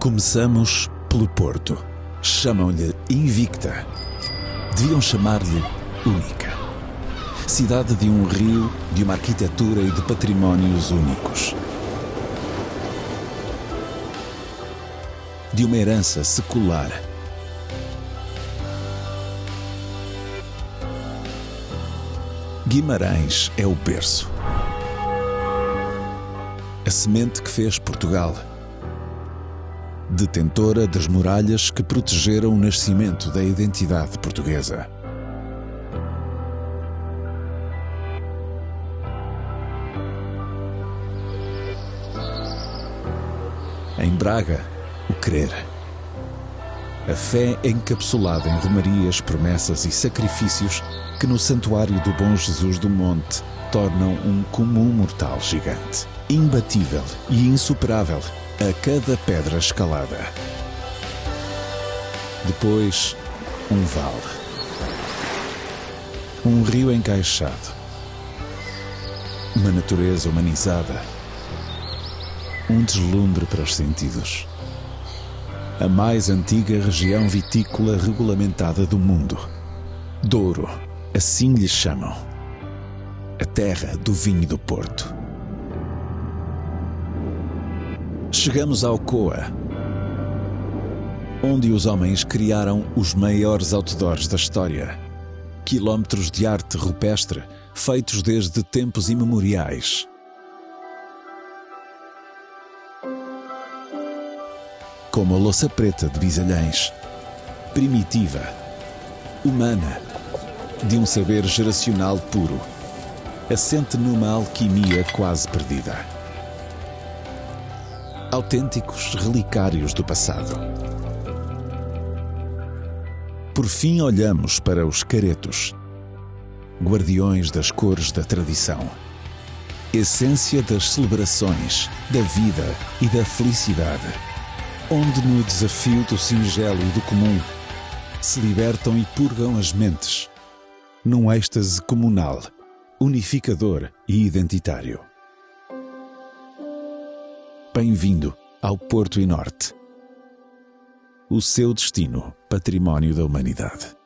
Começamos pelo Porto. Chamam-lhe Invicta. Deviam chamar-lhe Única. Cidade de um rio, de uma arquitetura e de patrimónios únicos. De uma herança secular Guimarães é o berço. A semente que fez Portugal. Detentora das muralhas que protegeram o nascimento da identidade portuguesa. Em Braga, o crer. A fé encapsulada em romarias, promessas e sacrifícios que no santuário do Bom Jesus do Monte tornam um comum mortal gigante, imbatível e insuperável a cada pedra escalada. Depois, um vale. Um rio encaixado. Uma natureza humanizada. Um deslumbre para os sentidos. A mais antiga região vitícola regulamentada do mundo. Douro, assim lhe chamam. A terra do vinho do Porto. Chegamos ao Coa, onde os homens criaram os maiores outdoors da história. Quilómetros de arte rupestre feitos desde tempos imemoriais. Como a louça preta de Bisalhães, primitiva, humana, de um saber geracional puro, assente numa alquimia quase perdida. Autênticos relicários do passado. Por fim, olhamos para os caretos, guardiões das cores da tradição, essência das celebrações, da vida e da felicidade, onde no desafio do singelo e do comum se libertam e purgam as mentes, num êxtase comunal, unificador e identitário. Bem-vindo ao Porto e Norte. O seu destino, património da humanidade.